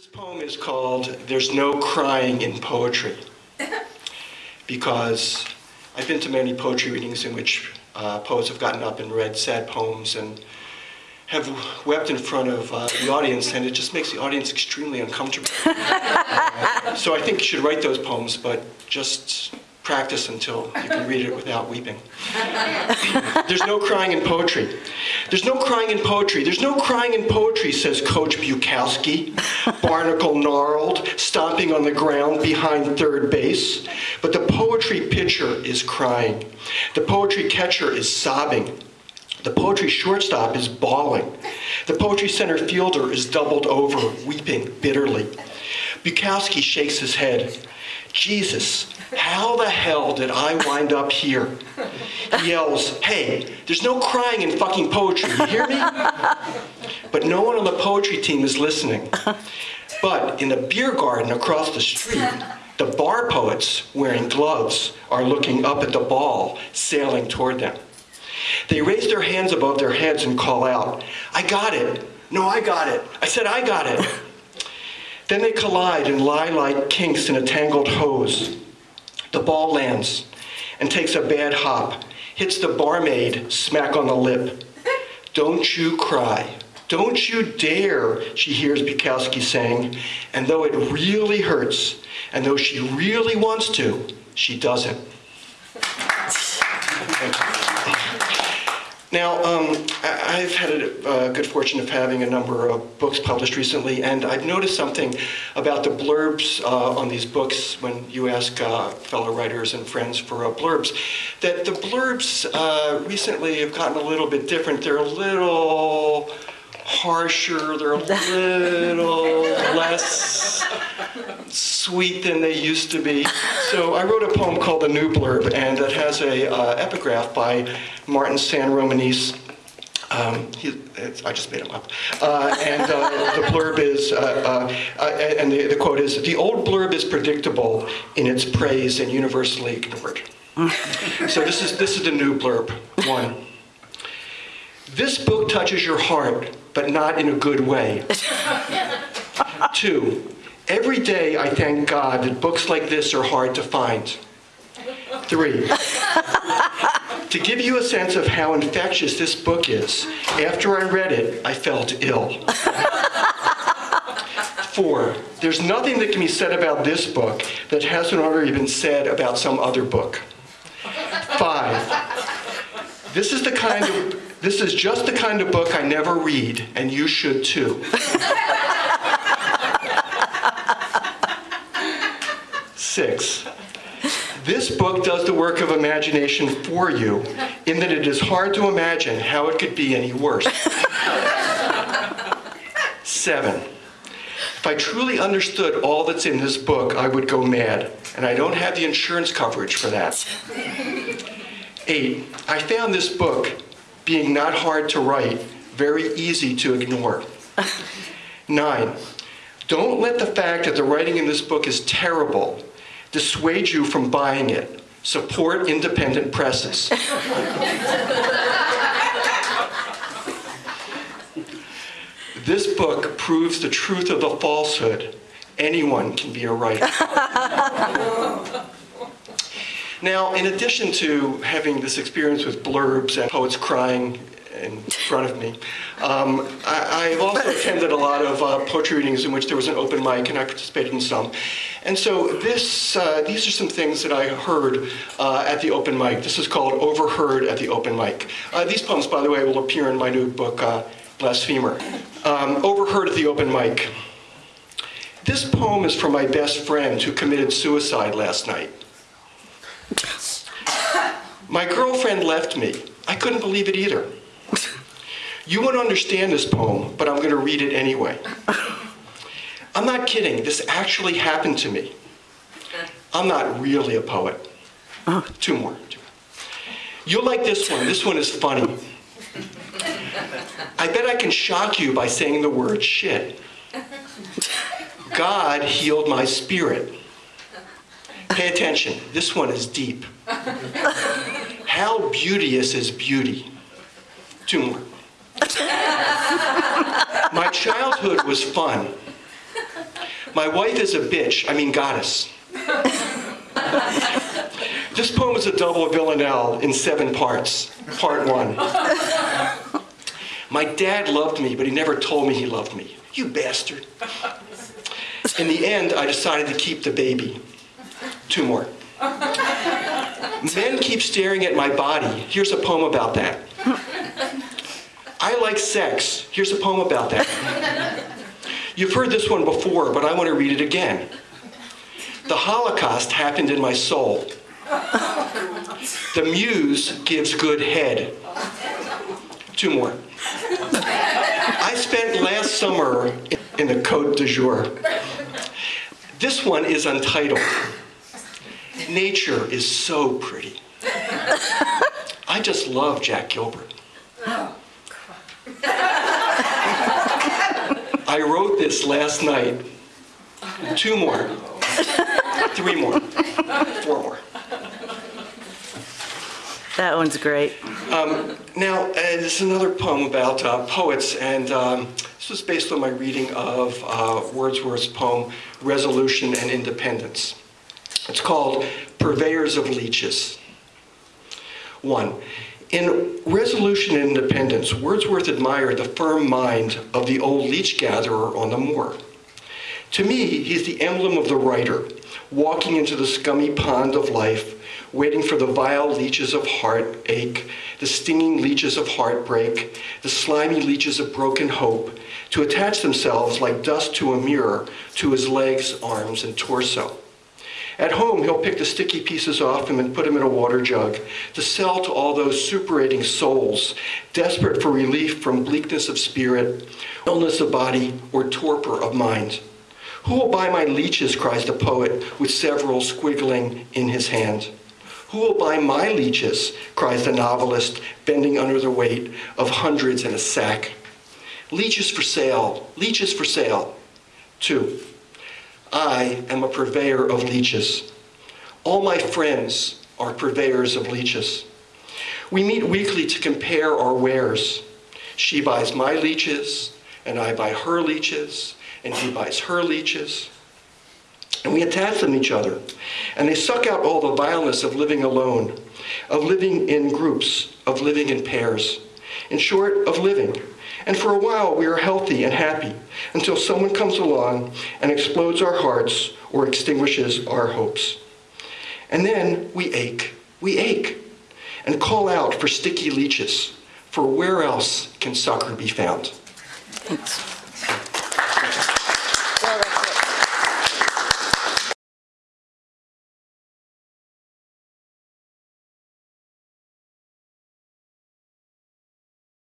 This poem is called There's No Crying in Poetry because I've been to many poetry readings in which uh, poets have gotten up and read sad poems and have wept in front of uh, the audience, and it just makes the audience extremely uncomfortable. Uh, so I think you should write those poems, but just practice until you can read it without weeping. There's no crying in poetry. There's no crying in poetry. There's no crying in poetry, says Coach Bukowski, barnacle gnarled, stomping on the ground behind third base. But the poetry pitcher is crying. The poetry catcher is sobbing. The poetry shortstop is bawling. The poetry center fielder is doubled over, weeping bitterly. Bukowski shakes his head. Jesus, how the hell did I wind up here? He yells, hey, there's no crying in fucking poetry, you hear me? But no one on the poetry team is listening. But in the beer garden across the street, the bar poets, wearing gloves, are looking up at the ball sailing toward them. They raise their hands above their heads and call out, I got it. No, I got it. I said, I got it. Then they collide and lie like kinks in a tangled hose. The ball lands and takes a bad hop, hits the barmaid smack on the lip. Don't you cry. Don't you dare, she hears Bukowski saying. And though it really hurts, and though she really wants to, she doesn't. Now, um, I've had a uh, good fortune of having a number of books published recently, and I've noticed something about the blurbs uh, on these books when you ask uh, fellow writers and friends for uh, blurbs, that the blurbs uh, recently have gotten a little bit different. They're a little harsher, they're a little less sweet than they used to be. So I wrote a poem called The New Blurb, and it has a uh, epigraph by Martin San Romanese. Um, he, I just made him up. Uh, and uh, the blurb is, uh, uh, uh, and the, the quote is, the old blurb is predictable in its praise and universally ignored. so this is, this is the new blurb, one. This book touches your heart, but not in a good way. Two, every day I thank God that books like this are hard to find. Three, to give you a sense of how infectious this book is, after I read it, I felt ill. Four, there's nothing that can be said about this book that hasn't already been said about some other book. Five, this is the kind of this is just the kind of book I never read, and you should too. Six, this book does the work of imagination for you in that it is hard to imagine how it could be any worse. Seven, if I truly understood all that's in this book, I would go mad, and I don't have the insurance coverage for that. Eight, I found this book being not hard to write, very easy to ignore. Nine, don't let the fact that the writing in this book is terrible dissuade you from buying it. Support independent presses. this book proves the truth of the falsehood. Anyone can be a writer. Now, in addition to having this experience with blurbs and poets crying in front of me, um, I, have also attended a lot of uh, poetry readings in which there was an open mic, and I participated in some. And so this, uh, these are some things that I heard uh, at the open mic. This is called Overheard at the Open Mic. Uh, these poems, by the way, will appear in my new book, uh, Blasphemer. Um, Overheard at the Open Mic. This poem is from my best friend who committed suicide last night. My girlfriend left me. I couldn't believe it either. You won't understand this poem, but I'm going to read it anyway. I'm not kidding. This actually happened to me. I'm not really a poet. Oh. Two more. You'll like this one. This one is funny. I bet I can shock you by saying the word shit. God healed my spirit. Pay attention. This one is deep. How beauteous is beauty? Two more. My childhood was fun. My wife is a bitch, I mean goddess. this poem is a double villanelle in seven parts. Part one. My dad loved me, but he never told me he loved me. You bastard. In the end, I decided to keep the baby. Two more. Men keep staring at my body. Here's a poem about that. Like sex. Here's a poem about that. You've heard this one before, but I want to read it again. The Holocaust happened in my soul. The muse gives good head. Two more. I spent last summer in the Côte d'Azur. This one is untitled. Nature is so pretty. I just love Jack Gilbert. I wrote this last night. Two more. Three more. Four more. That one's great. Now, uh, this is another poem about uh, poets, and um, this was based on my reading of uh, Wordsworth's poem, Resolution and Independence. It's called Purveyors of Leeches. One, in Resolution and Independence, Wordsworth admired the firm mind of the old leech gatherer on the moor. To me, he's the emblem of the writer, walking into the scummy pond of life, waiting for the vile leeches of heartache, the stinging leeches of heartbreak, the slimy leeches of broken hope, to attach themselves like dust to a mirror to his legs, arms, and torso. At home, he'll pick the sticky pieces off him and put them in a water jug to sell to all those superating souls, desperate for relief from bleakness of spirit, illness of body, or torpor of mind. Who will buy my leeches, cries the poet, with several squiggling in his hand. Who will buy my leeches, cries the novelist, bending under the weight of hundreds in a sack. Leeches for sale, leeches for sale. Two, I am a purveyor of leeches. All my friends are purveyors of leeches. We meet weekly to compare our wares. She buys my leeches, and I buy her leeches, and he buys her leeches. And we attach them each other. And they suck out all the vileness of living alone, of living in groups, of living in pairs. In short, of living. And for a while, we are healthy and happy until someone comes along and explodes our hearts or extinguishes our hopes. And then we ache, we ache, and call out for sticky leeches, for where else can succor be found? Thanks.